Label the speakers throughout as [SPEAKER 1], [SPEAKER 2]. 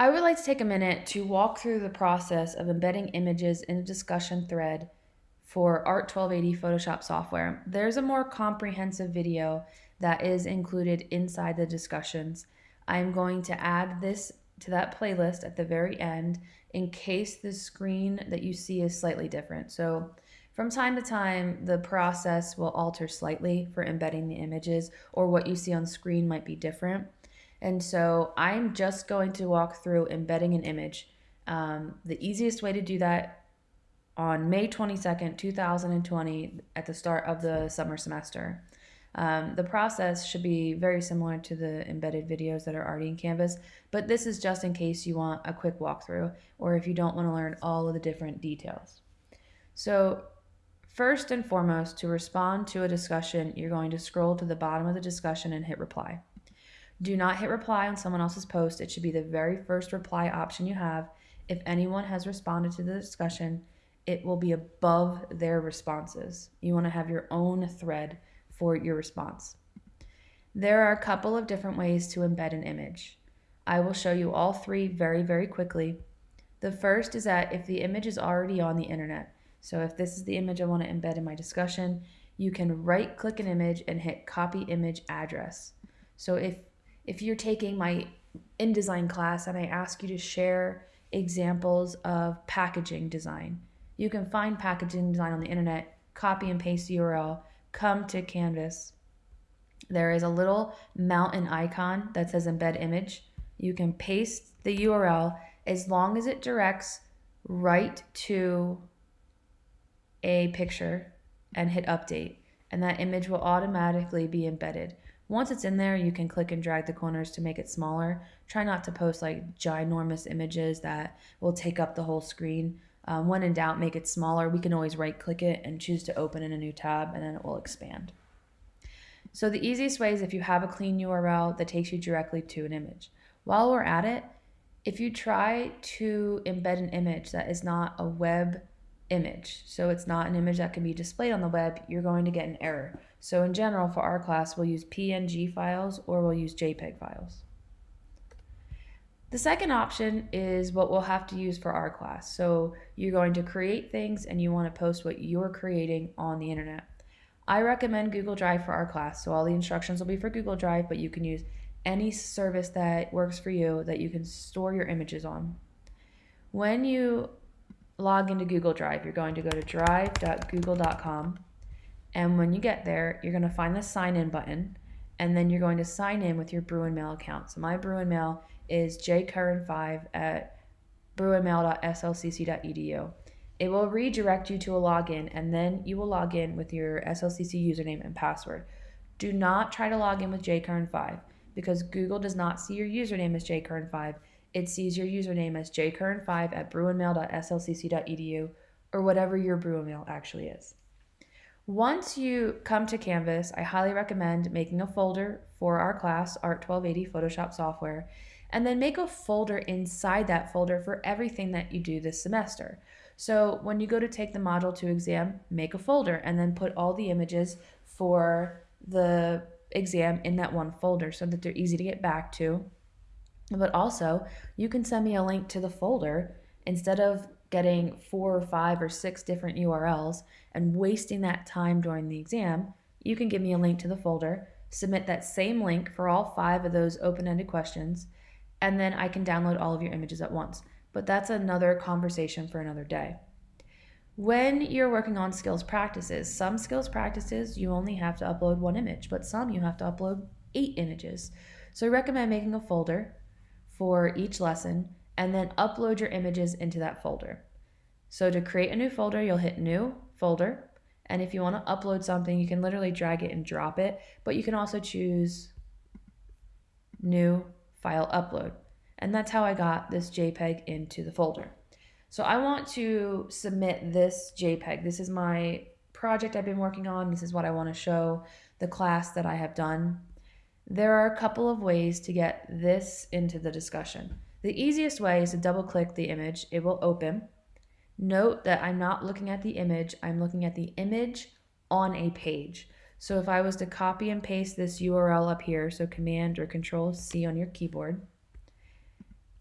[SPEAKER 1] I would like to take a minute to walk through the process of embedding images in a discussion thread for Art 1280 Photoshop software. There's a more comprehensive video that is included inside the discussions. I'm going to add this to that playlist at the very end in case the screen that you see is slightly different. So from time to time, the process will alter slightly for embedding the images or what you see on screen might be different. And so I'm just going to walk through embedding an image. Um, the easiest way to do that on May 22nd, 2020, at the start of the summer semester. Um, the process should be very similar to the embedded videos that are already in Canvas, but this is just in case you want a quick walkthrough or if you don't want to learn all of the different details. So first and foremost, to respond to a discussion, you're going to scroll to the bottom of the discussion and hit reply. Do not hit reply on someone else's post. It should be the very first reply option you have. If anyone has responded to the discussion, it will be above their responses. You want to have your own thread for your response. There are a couple of different ways to embed an image. I will show you all three very, very quickly. The first is that if the image is already on the internet, so if this is the image I want to embed in my discussion, you can right click an image and hit copy image address. So if if you're taking my InDesign class and I ask you to share examples of packaging design, you can find packaging design on the internet, copy and paste the URL, come to Canvas. There is a little mountain icon that says embed image. You can paste the URL as long as it directs right to a picture and hit update and that image will automatically be embedded. Once it's in there, you can click and drag the corners to make it smaller. Try not to post like ginormous images that will take up the whole screen. Um, when in doubt, make it smaller. We can always right click it and choose to open in a new tab and then it will expand. So the easiest way is if you have a clean URL that takes you directly to an image. While we're at it, if you try to embed an image that is not a web image, so it's not an image that can be displayed on the web, you're going to get an error. So in general, for our class, we'll use PNG files or we'll use JPEG files. The second option is what we'll have to use for our class. So you're going to create things and you want to post what you're creating on the internet. I recommend Google Drive for our class. So all the instructions will be for Google Drive, but you can use any service that works for you that you can store your images on. When you log into Google Drive, you're going to go to drive.google.com. And when you get there, you're going to find the sign in button. And then you're going to sign in with your Bruin Mail account. So my Bruin Mail is jcurran5 at bruinmail.slcc.edu. It will redirect you to a login, and then you will log in with your SLCC username and password. Do not try to log in with jcurran5 because Google does not see your username as jcurran5 it sees your username as jcurran5 at bruinmail.slcc.edu or whatever your Bruinmail actually is. Once you come to Canvas, I highly recommend making a folder for our class, Art 1280 Photoshop software, and then make a folder inside that folder for everything that you do this semester. So when you go to take the Module 2 exam, make a folder and then put all the images for the exam in that one folder so that they're easy to get back to but also, you can send me a link to the folder instead of getting four or five or six different URLs and wasting that time during the exam. You can give me a link to the folder, submit that same link for all five of those open-ended questions, and then I can download all of your images at once. But that's another conversation for another day. When you're working on skills practices, some skills practices you only have to upload one image, but some you have to upload eight images. So I recommend making a folder for each lesson and then upload your images into that folder. So to create a new folder, you'll hit new folder. And if you want to upload something, you can literally drag it and drop it, but you can also choose new file upload. And that's how I got this JPEG into the folder. So I want to submit this JPEG. This is my project I've been working on. This is what I want to show the class that I have done. There are a couple of ways to get this into the discussion. The easiest way is to double click the image. It will open. Note that I'm not looking at the image. I'm looking at the image on a page. So if I was to copy and paste this URL up here, so Command or Control C on your keyboard,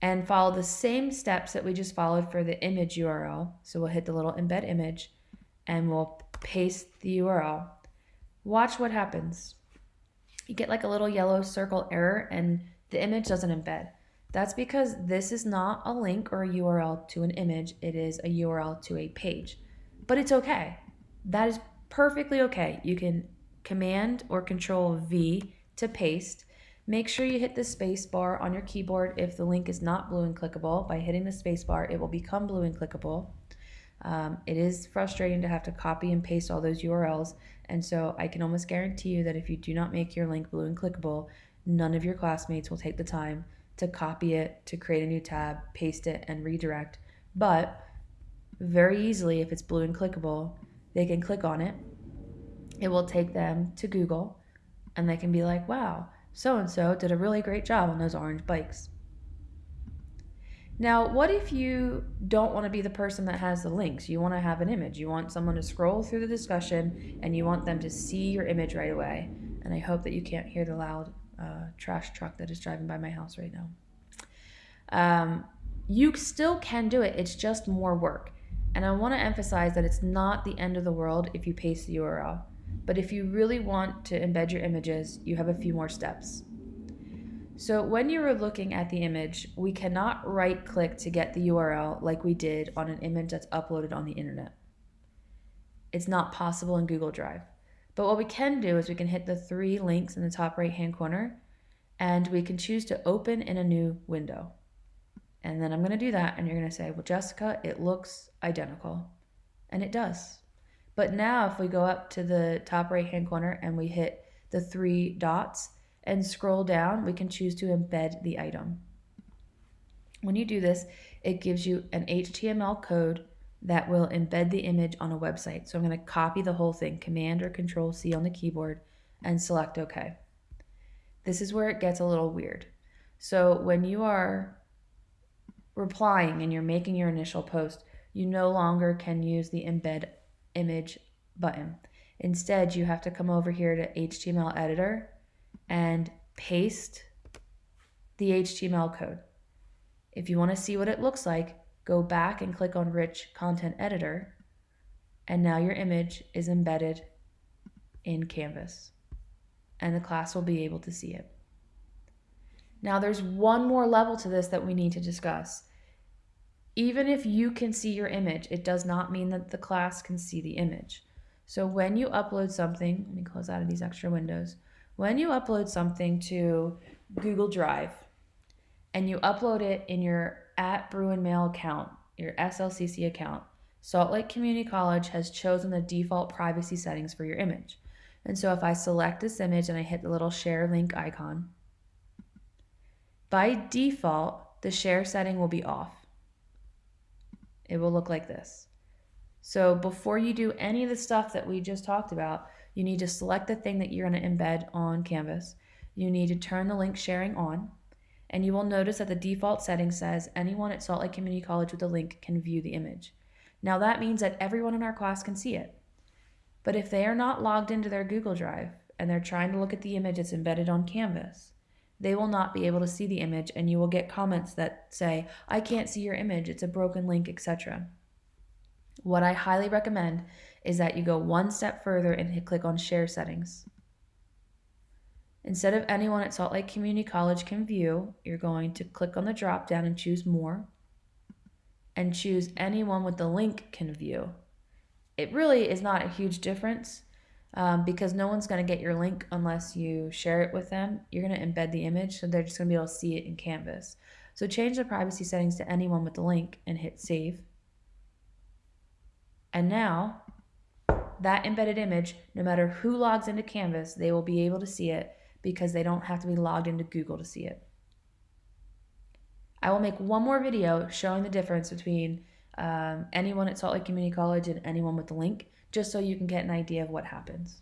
[SPEAKER 1] and follow the same steps that we just followed for the image URL. So we'll hit the little embed image and we'll paste the URL. Watch what happens. You get like a little yellow circle error and the image doesn't embed. That's because this is not a link or a URL to an image, it is a URL to a page. But it's okay. That is perfectly okay. You can command or control V to paste Make sure you hit the space bar on your keyboard if the link is not blue and clickable. By hitting the space bar, it will become blue and clickable. Um, it is frustrating to have to copy and paste all those URLs, and so I can almost guarantee you that if you do not make your link blue and clickable, none of your classmates will take the time to copy it, to create a new tab, paste it, and redirect. But very easily, if it's blue and clickable, they can click on it. It will take them to Google, and they can be like, wow, so and so did a really great job on those orange bikes. Now, what if you don't want to be the person that has the links? You want to have an image. You want someone to scroll through the discussion and you want them to see your image right away. And I hope that you can't hear the loud uh, trash truck that is driving by my house right now. Um, you still can do it, it's just more work. And I want to emphasize that it's not the end of the world if you paste the URL. But if you really want to embed your images, you have a few more steps. So when you are looking at the image, we cannot right click to get the URL like we did on an image that's uploaded on the internet. It's not possible in Google Drive. But what we can do is we can hit the three links in the top right hand corner and we can choose to open in a new window. And then I'm going to do that and you're going to say, well, Jessica, it looks identical. And it does. But now if we go up to the top right hand corner and we hit the three dots and scroll down, we can choose to embed the item. When you do this, it gives you an HTML code that will embed the image on a website. So I'm going to copy the whole thing, Command or Control C on the keyboard, and select OK. This is where it gets a little weird. So when you are replying and you're making your initial post, you no longer can use the embed image button. Instead, you have to come over here to HTML editor and paste the HTML code. If you want to see what it looks like, go back and click on Rich Content Editor, and now your image is embedded in Canvas, and the class will be able to see it. Now there's one more level to this that we need to discuss. Even if you can see your image, it does not mean that the class can see the image. So when you upload something, let me close out of these extra windows. When you upload something to Google Drive and you upload it in your at Bruin Mail account, your SLCC account, Salt Lake Community College has chosen the default privacy settings for your image. And so if I select this image and I hit the little share link icon, by default, the share setting will be off it will look like this. So before you do any of the stuff that we just talked about, you need to select the thing that you're going to embed on Canvas. You need to turn the link sharing on. And you will notice that the default setting says anyone at Salt Lake Community College with a link can view the image. Now that means that everyone in our class can see it. But if they are not logged into their Google Drive and they're trying to look at the image that's embedded on Canvas, they will not be able to see the image and you will get comments that say, I can't see your image, it's a broken link, etc. What I highly recommend is that you go one step further and hit click on share settings. Instead of anyone at Salt Lake Community College can view, you're going to click on the drop down and choose more and choose anyone with the link can view. It really is not a huge difference um, because no one's going to get your link unless you share it with them. You're going to embed the image, so they're just going to be able to see it in Canvas. So change the privacy settings to anyone with the link and hit save. And now that embedded image, no matter who logs into Canvas, they will be able to see it because they don't have to be logged into Google to see it. I will make one more video showing the difference between um, anyone at Salt Lake Community College and anyone with the link just so you can get an idea of what happens.